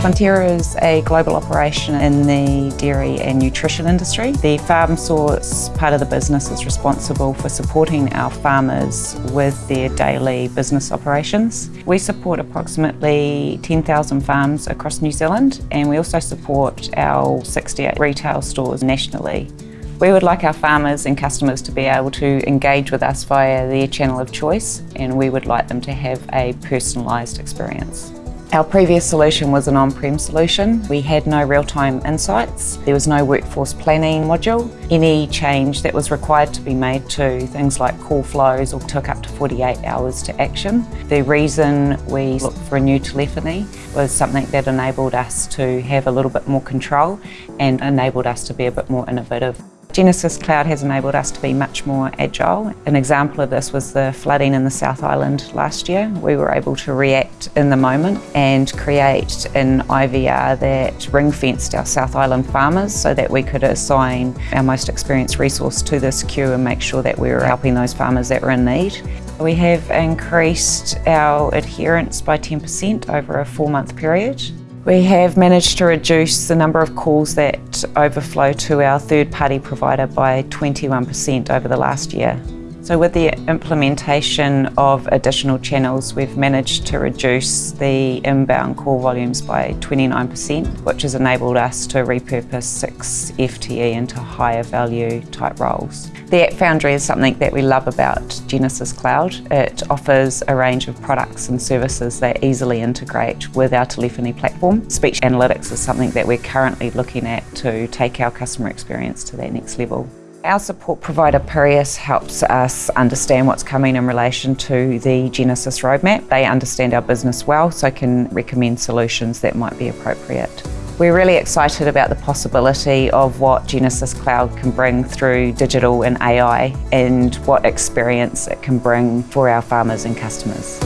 Fonterra is a global operation in the dairy and nutrition industry. The Farm Source part of the business is responsible for supporting our farmers with their daily business operations. We support approximately 10,000 farms across New Zealand and we also support our 68 retail stores nationally. We would like our farmers and customers to be able to engage with us via their channel of choice and we would like them to have a personalised experience. Our previous solution was an on-prem solution. We had no real-time insights. There was no workforce planning module. Any change that was required to be made to things like call flows or took up to 48 hours to action. The reason we looked for a new telephony was something that enabled us to have a little bit more control and enabled us to be a bit more innovative. Genesys Cloud has enabled us to be much more agile. An example of this was the flooding in the South Island last year. We were able to react in the moment and create an IVR that ring-fenced our South Island farmers so that we could assign our most experienced resource to this queue and make sure that we were helping those farmers that were in need. We have increased our adherence by 10% over a four-month period. We have managed to reduce the number of calls that overflow to our third-party provider by 21% over the last year. So with the implementation of additional channels, we've managed to reduce the inbound call volumes by 29%, which has enabled us to repurpose six FTE into higher value type roles. The App Foundry is something that we love about Genesys Cloud. It offers a range of products and services that easily integrate with our telephony platform. Speech analytics is something that we're currently looking at to take our customer experience to that next level. Our support provider Pirius helps us understand what's coming in relation to the Genesys roadmap. They understand our business well so can recommend solutions that might be appropriate. We're really excited about the possibility of what Genesys Cloud can bring through digital and AI and what experience it can bring for our farmers and customers.